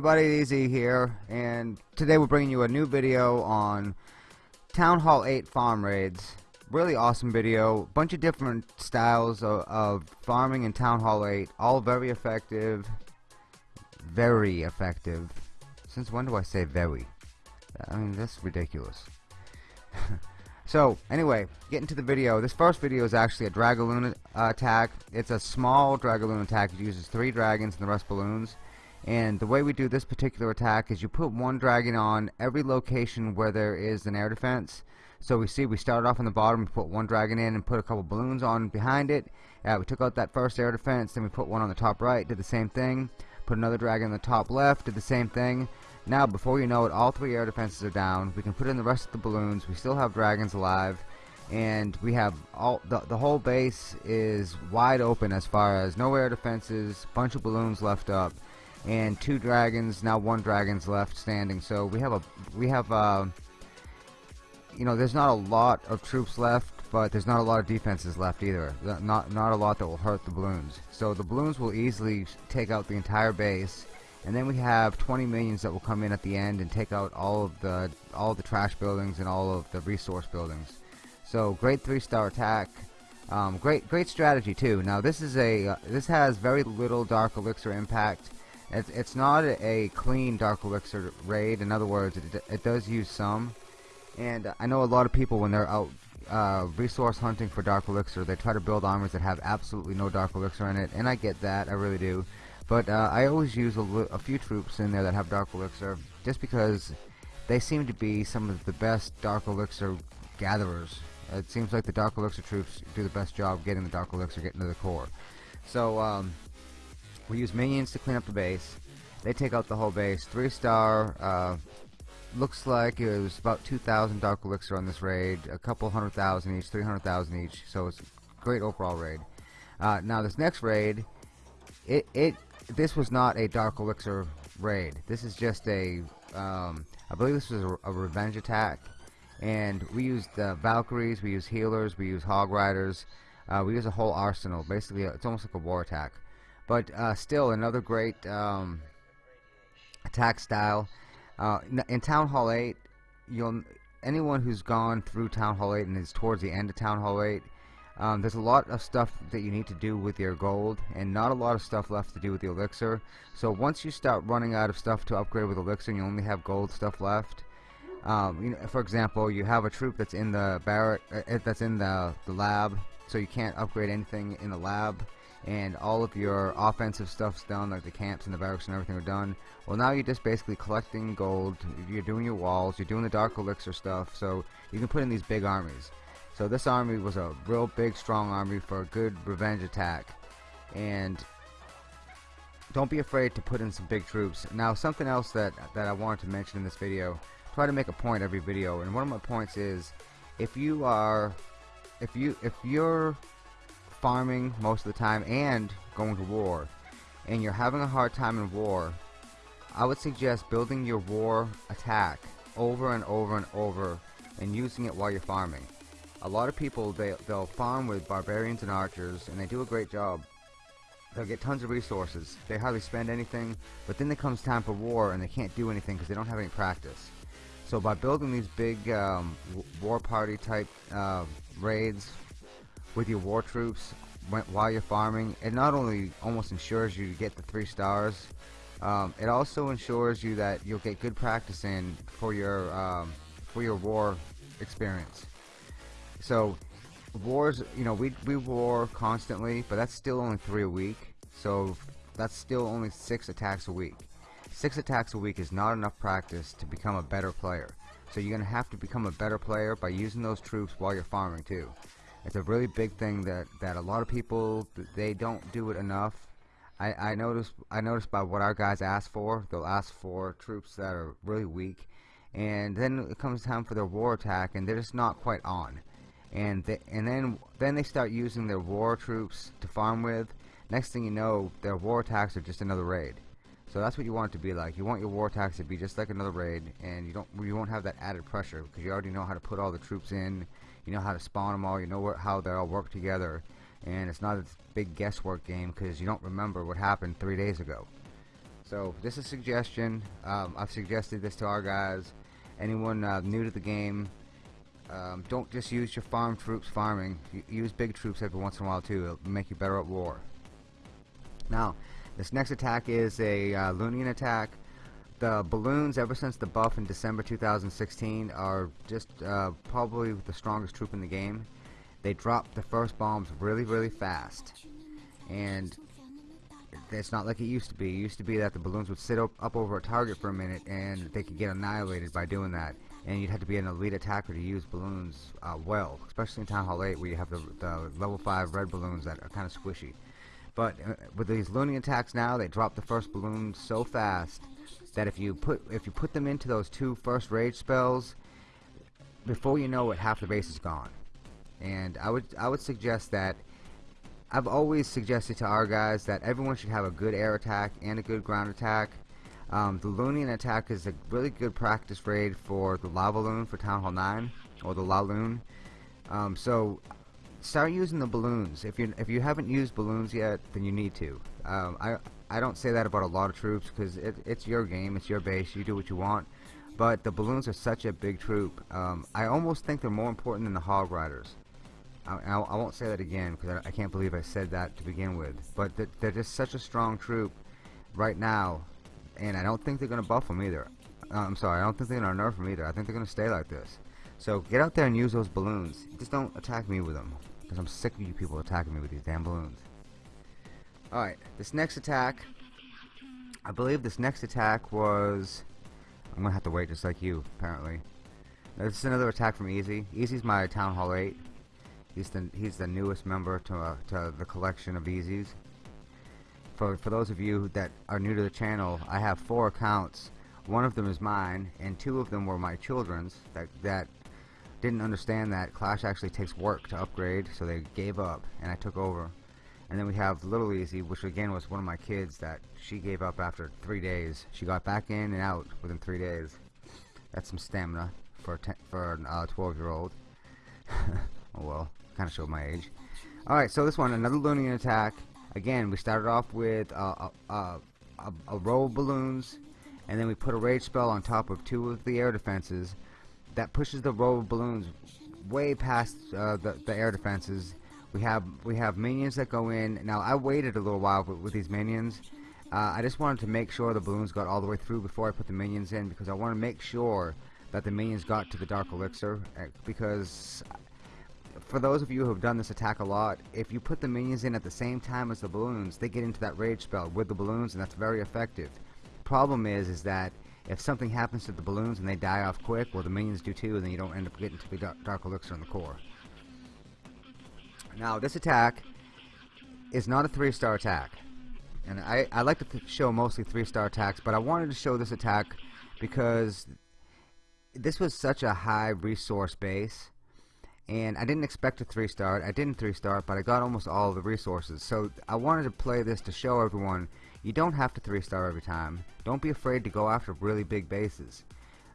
everybody, Easy here, and today we're bringing you a new video on Town Hall 8 farm raids. Really awesome video, bunch of different styles of, of farming in Town Hall 8, all very effective, very effective. Since when do I say very? I mean, that's ridiculous. so, anyway, getting to the video. This first video is actually a Dragaloon uh, attack. It's a small Dragaloon attack. It uses three dragons and the rest balloons and the way we do this particular attack is you put one dragon on every location where there is an air defense. So we see we started off on the bottom put one dragon in and put a couple balloons on behind it. Uh, we took out that first air defense then we put one on the top right did the same thing. Put another dragon on the top left did the same thing. Now before you know it all three air defenses are down. We can put in the rest of the balloons. We still have dragons alive. And we have all the, the whole base is wide open as far as no air defenses bunch of balloons left up and two dragons now one dragon's left standing. So we have a we have uh, you know there's not a lot of troops left but there's not a lot of defenses left either. Not not a lot that will hurt the balloons. So the balloons will easily take out the entire base. And then we have 20 minions that will come in at the end and take out all of the all the trash buildings and all of the resource buildings. So great three star attack. Um, great great strategy too. Now this is a uh, this has very little dark elixir impact it's, it's not a clean Dark Elixir raid. In other words, it, it does use some. And I know a lot of people, when they're out uh, resource hunting for Dark Elixir, they try to build armors that have absolutely no Dark Elixir in it. And I get that, I really do. But uh, I always use a, a few troops in there that have Dark Elixir, just because they seem to be some of the best Dark Elixir gatherers. It seems like the Dark Elixir troops do the best job getting the Dark Elixir, getting to the core. So, um, we use minions to clean up the base. They take out the whole base. Three star. Uh, looks like it was about 2,000 Dark Elixir on this raid. A couple hundred thousand each, 300,000 each. So it's a great overall raid. Uh, now this next raid, it it this was not a Dark Elixir raid. This is just a um, I believe this was a, a revenge attack, and we used uh, Valkyries, we use healers, we use Hog Riders, uh, we use a whole arsenal. Basically, it's almost like a war attack but uh, still another great um, attack style. Uh, in Town Hall 8 you'll anyone who's gone through Town Hall 8 and is towards the end of Town Hall 8 um, there's a lot of stuff that you need to do with your gold and not a lot of stuff left to do with the elixir. So once you start running out of stuff to upgrade with elixir you only have gold stuff left um, you know, for example you have a troop that's in the barrack uh, that's in the, the lab so you can't upgrade anything in the lab and all of your offensive stuff's done like the camps and the barracks and everything are done. Well now you're just basically collecting gold. You're doing your walls. You're doing the dark elixir stuff. So you can put in these big armies. So this army was a real big strong army for a good revenge attack. And don't be afraid to put in some big troops. Now something else that that I wanted to mention in this video try to make a point every video. And one of my points is if you are if you if you're farming most of the time and going to war. And you're having a hard time in war. I would suggest building your war attack over and over and over and using it while you're farming. A lot of people they, they'll farm with barbarians and archers and they do a great job. They'll get tons of resources. They hardly spend anything but then it comes time for war and they can't do anything because they don't have any practice. So by building these big um, war party type uh, raids with your war troops while you're farming it not only almost ensures you get the three stars um, it also ensures you that you'll get good practice in for your um, for your war experience. So wars you know we, we war constantly but that's still only three a week so that's still only six attacks a week. Six attacks a week is not enough practice to become a better player. So you're gonna have to become a better player by using those troops while you're farming too it's a really big thing that that a lot of people they don't do it enough. I, I noticed I noticed by what our guys ask for they'll ask for troops that are really weak and then it comes time for their war attack and they're just not quite on. And they, and then then they start using their war troops to farm with. Next thing you know their war attacks are just another raid. So that's what you want it to be like. You want your war attacks to be just like another raid and you don't you won't have that added pressure because you already know how to put all the troops in you know how to spawn them all you know how they all work together and it's not a big guesswork game because you don't remember what happened three days ago So just a suggestion. Um, I've suggested this to our guys. Anyone uh, new to the game, um, don't just use your farm troops farming. use big troops every once in a while too. It'll make you better at war. Now, this next attack is a uh, Loonion attack. The balloons, ever since the buff in December 2016, are just uh, probably the strongest troop in the game. They drop the first bombs really, really fast. And it's not like it used to be. It used to be that the balloons would sit up, up over a target for a minute and they could get annihilated by doing that. And you'd have to be an elite attacker to use balloons uh, well, especially in Town Hall 8 where you have the, the level 5 red balloons that are kind of squishy. But uh, with these Loonion attacks now, they drop the first balloon so fast that if you put if you put them into those two first rage spells, before you know it, half the base is gone. And I would I would suggest that I've always suggested to our guys that everyone should have a good air attack and a good ground attack. Um, the Loonion attack is a really good practice raid for the Lava Loon for Town Hall 9, or the La Loon. Um, so start using the balloons. If you if you haven't used balloons yet, then you need to. Um, I I don't say that about a lot of troops because it, it's your game, it's your base, you do what you want. But the balloons are such a big troop. Um, I almost think they're more important than the Hog Riders. I, I, I won't say that again because I, I, can't believe I said that to begin with. But they're, they're just such a strong troop right now, and I don't think they're going to buff them either. Uh, I'm sorry, I don't think they're going to nerf them either. I think they're going to stay like this. So get out there and use those balloons. Just don't attack me with them because I'm sick of you people attacking me with these damn balloons. Alright, this next attack, I believe this next attack was, I'm to have to wait just like you, apparently. This is another attack from Easy. Easy's my Town Hall 8. He's the he's the newest member to uh, to the collection of Easies. For for those of you that are new to the channel, I have four accounts. One of them is mine, and two of them were my children's that that didn't understand that Clash actually takes work to upgrade, so they gave up, and I took over. And then we have Little Easy, which again was one of my kids that she gave up after three days. She got back in and out within three days. That's some stamina for a for a 12 year old. oh well kind of showed my age. Alright, so this one, another Loonion attack. Again, we started off with uh, a, a, row of balloons, and then we put a rage spell on top of two of the air defenses. That pushes the row of balloons way past uh, the, the air defenses. We have we have minions that go in. Now I waited a little while with, with these minions. Uh, I just wanted to make sure the balloons got all the way through before I put the minions in because I want to make sure that the minions got to the Dark Elixir uh, because for those of you who have done this attack a lot, if you put the minions in at the same time as the balloons, they get into that rage spell with the balloons, and that's very effective. Problem is, is that if something happens to the balloons and they die off quick, well, the minions do too, and then you don't end up getting to the dark elixir in the core. Now, this attack is not a three-star attack, and I, I like to show mostly three-star attacks, but I wanted to show this attack because this was such a high resource base and I didn't expect a 3 star I didn't 3 star but I got almost all the resources. So I wanted to play this to show everyone you don't have to 3 star every time. Don't be afraid to go after really big bases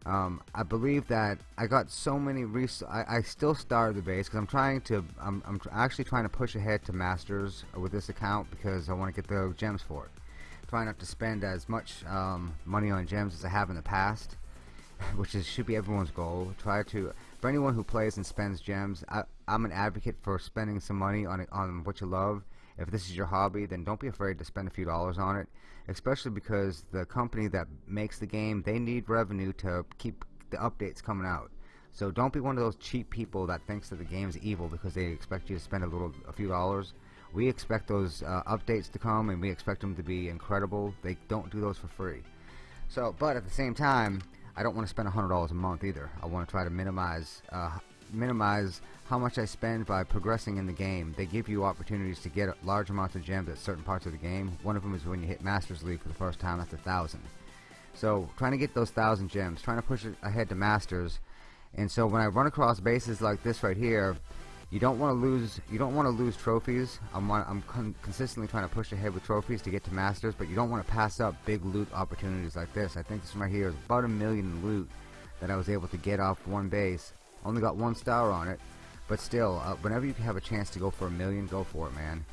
um, I believe that I got so many res I, I still started the base because I'm trying to I'm, I'm tr actually trying to push ahead to masters with this account because I want to get the gems for it try not to spend as much um, money on gems as I have in the past which is should be everyone's goal try to for anyone who plays and spends gems, I, am an advocate for spending some money on on what you love. If this is your hobby, then don't be afraid to spend a few dollars on it, especially because the company that makes the game, they need revenue to keep the updates coming out. So don't be one of those cheap people that thinks that the game is evil because they expect you to spend a little, a few dollars. We expect those uh, updates to come, and we expect them to be incredible. They don't do those for free. So, but at the same time, I don't want to spend $100 a month either. I want to try to minimize uh, minimize how much I spend by progressing in the game. They give you opportunities to get large amounts of gems at certain parts of the game. One of them is when you hit Masters League for the first time, that's a thousand. So trying to get those thousand gems, trying to push it ahead to Masters. And so when I run across bases like this right here, you don't want to lose you don't want to lose trophies I'm, I'm con consistently trying to push ahead with trophies to get to masters but you don't want to pass up big loot opportunities like this I think this one right here is about a million loot that I was able to get off one base only got one star on it. But still uh, whenever you have a chance to go for a million go for it man.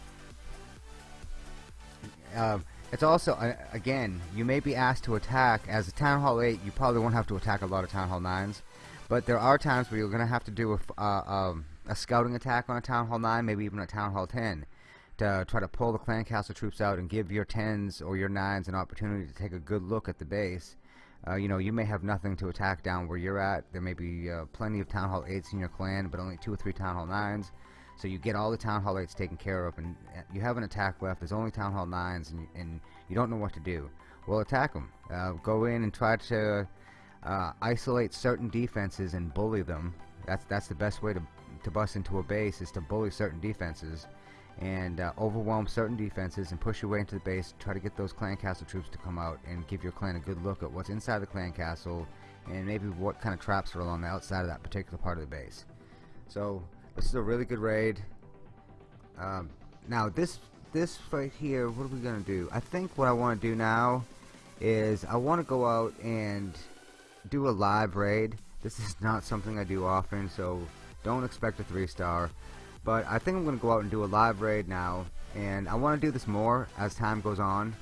Uh, It's also, uh, again, you may be asked to attack, as a Town Hall 8, you probably won't have to attack a lot of Town Hall 9s, but there are times where you're going to have to do a, uh, um, a scouting attack on a Town Hall 9, maybe even a Town Hall 10, to try to pull the clan castle troops out and give your 10s or your 9s an opportunity to take a good look at the base. Uh, you know, you may have nothing to attack down where you're at. There may be uh, plenty of Town Hall 8s in your clan, but only two or three Town Hall 9s. So you get all the Town Hall 8s taken care of, and uh, you have an attack left. There's only Town Hall 9s, and, and you don't know what to do. Well, attack them. Uh, go in and try to uh, isolate certain defenses and bully them. That's that's the best way to to bust into a base is to bully certain defenses and uh, overwhelm certain defenses and push your way into the base. Try to get those clan castle troops to come out and give your clan a good look at what's inside the clan castle and maybe what kind of traps are along the outside of that particular part of the base. So this is a really good raid. Um, now this this right here, what are we gonna do? I think what I want to do now is I want to go out and do a live raid. This is not something I do often, so don't expect a three star. But I think I'm gonna go out and do a live raid now, and I want to do this more as time goes on.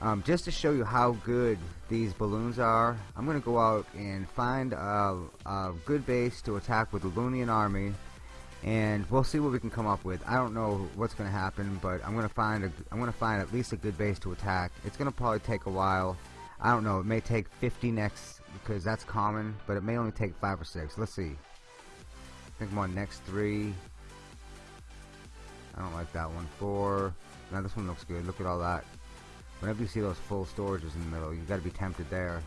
Um, just to show you how good these balloons are, I'm going to go out and find a, a good base to attack with the Loonion army and we'll see what we can come up with. I don't know what's going to happen, but I'm to find a, I'm to find at least a good base to attack. It's going to probably take a while. I don't know. It may take 50 next because that's common, but it may only take five or six. Let's see. I think I'm on next three. I don't like that one. Four. Now this one looks good. Look at all that. Whenever you see those full storages in the middle, you got to be tempted there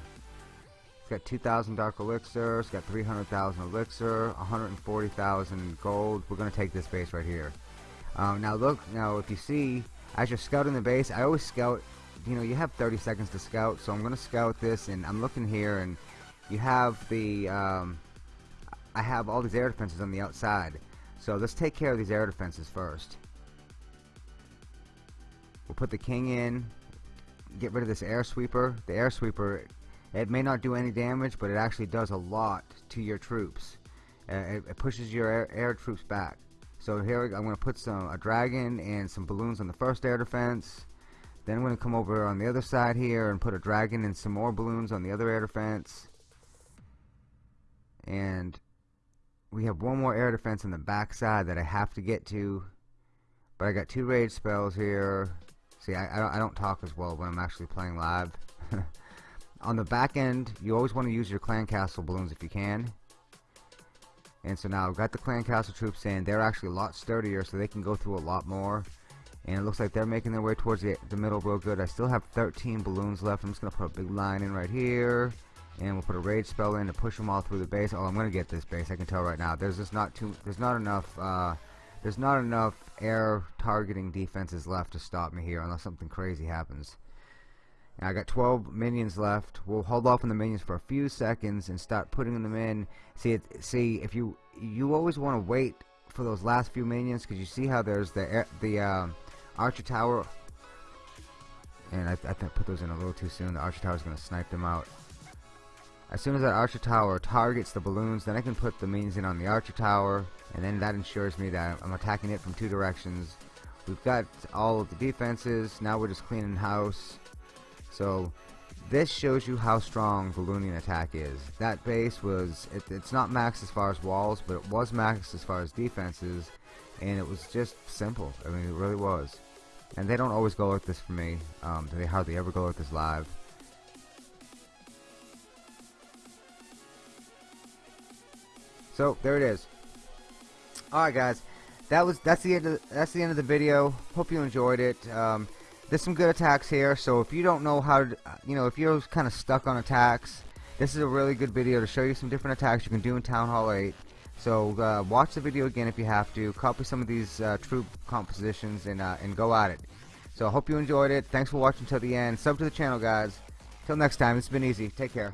It's got 2,000 Dark Elixir, it's got 300,000 Elixir, 140,000 Gold. We're going to take this base right here. Um, now look, now if you see, as you're scouting the base, I always scout, you know, you have 30 seconds to scout, so I'm going to scout this, and I'm looking here, and you have the, um, I have all these air defenses on the outside. So let's take care of these air defenses first. We'll put the king in, get rid of this air sweeper. The air sweeper it may not do any damage, but it actually does a lot to your troops. Uh, it, it, pushes your air, air, troops back. So here I'm going to put some a dragon and some balloons on the first air defense. Then I'm going to come over on the other side here and put a dragon and some more balloons on the other air defense. And we have one more air defense on the back side that I have to get to. But I got two rage spells here. See, I, I, don't, talk as well when I'm actually playing live. on the back end you always want to use your clan castle balloons if you can. And so now I've got the clan castle troops in. They're actually a lot sturdier so they can go through a lot more. And it looks like they're making their way towards the, the middle real good. I still have 13 balloons left. I'm just gonna put a big line in right here. And we'll put a rage spell in to push them all through the base. Oh I'm gonna get this base. I can tell right now. There's just not too there's not enough uh, there's not enough air targeting defenses left to stop me here unless something crazy happens I got 12 minions left. We'll hold off on the minions for a few seconds and start putting them in. See, it, see if you you always want to wait for those last few minions because you see how there's the the um, archer tower. And I, I put those in a little too soon. The archer tower is going to snipe them out. As soon as that archer tower targets the balloons, then I can put the minions in on the archer tower, and then that ensures me that I'm attacking it from two directions. We've got all of the defenses. Now we're just cleaning house. So this shows you how strong the Loonion attack is. That base was, it, it's not max as far as walls, but it was max as far as defenses, and it was just simple. I mean, it really was. And they don't always go like this for me. Um, they hardly ever go like this live. So there it is. All right, guys. That was that's the end of the, that's the end of the video. Hope you enjoyed it. Um, there's some good attacks here so if you don't know how to you know if you're kind of stuck on attacks this is a really good video to show you some different attacks you can do in Town Hall 8 so uh, watch the video again if you have to. Copy some of these uh, troop compositions and, uh, and go at it. So I hope you enjoyed it. Thanks for watching till the end. Sub to the channel guys. Till next time it's been easy. Take care